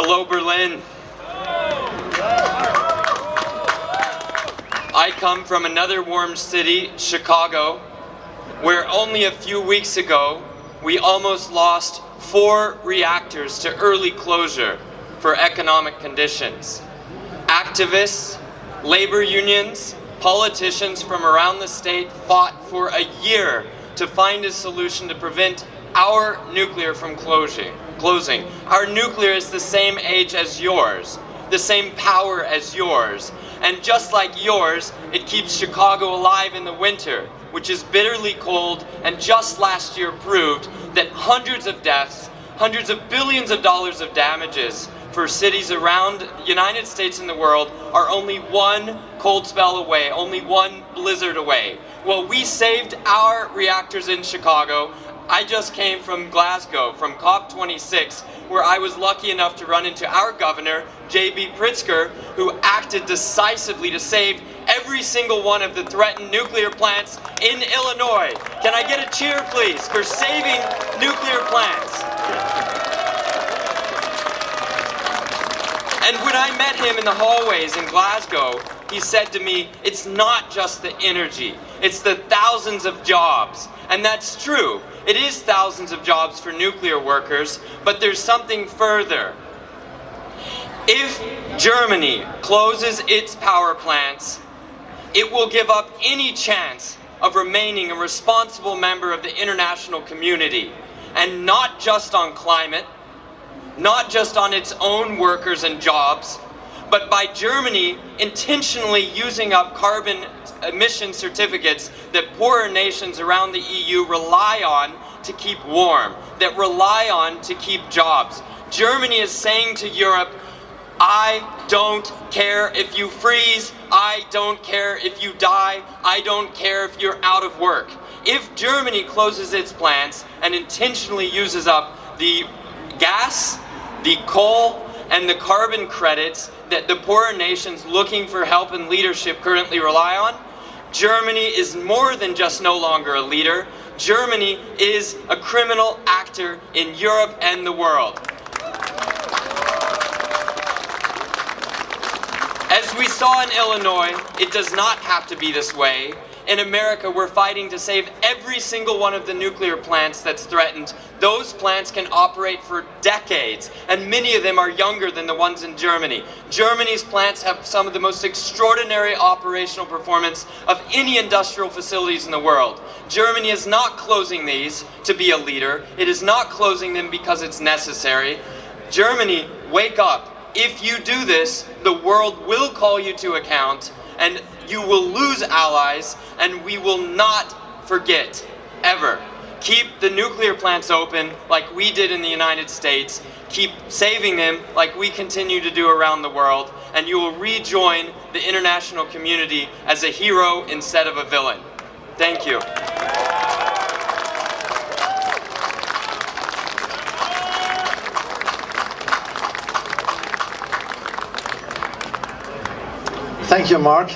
Hello, Berlin. I come from another warm city, Chicago, where only a few weeks ago we almost lost four reactors to early closure for economic conditions. Activists, labor unions, politicians from around the state fought for a year to find a solution to prevent our nuclear from closing. Closing. Our nuclear is the same age as yours, the same power as yours, and just like yours, it keeps Chicago alive in the winter, which is bitterly cold and just last year proved that hundreds of deaths, hundreds of billions of dollars of damages for cities around the United States and the world are only one cold spell away, only one blizzard away. Well, we saved our reactors in Chicago I just came from Glasgow, from COP26, where I was lucky enough to run into our governor, J.B. Pritzker, who acted decisively to save every single one of the threatened nuclear plants in Illinois. Can I get a cheer, please, for saving nuclear plants? And when I met him in the hallways in Glasgow, he said to me, it's not just the energy, it's the thousands of jobs. And that's true. It is thousands of jobs for nuclear workers, but there's something further. If Germany closes its power plants, it will give up any chance of remaining a responsible member of the international community. And not just on climate, not just on its own workers and jobs, but by Germany intentionally using up carbon emission certificates that poorer nations around the EU rely on to keep warm, that rely on to keep jobs. Germany is saying to Europe, I don't care if you freeze, I don't care if you die, I don't care if you're out of work. If Germany closes its plants and intentionally uses up the gas, the coal, and the carbon credits that the poorer nations looking for help and leadership currently rely on, Germany is more than just no longer a leader. Germany is a criminal actor in Europe and the world. As we saw in Illinois, it does not have to be this way in America, we're fighting to save every single one of the nuclear plants that's threatened. Those plants can operate for decades, and many of them are younger than the ones in Germany. Germany's plants have some of the most extraordinary operational performance of any industrial facilities in the world. Germany is not closing these to be a leader. It is not closing them because it's necessary. Germany, wake up. If you do this, the world will call you to account, and you will lose allies, and we will not forget, ever. Keep the nuclear plants open like we did in the United States. Keep saving them like we continue to do around the world, and you will rejoin the international community as a hero instead of a villain. Thank you. Thank you, Mark.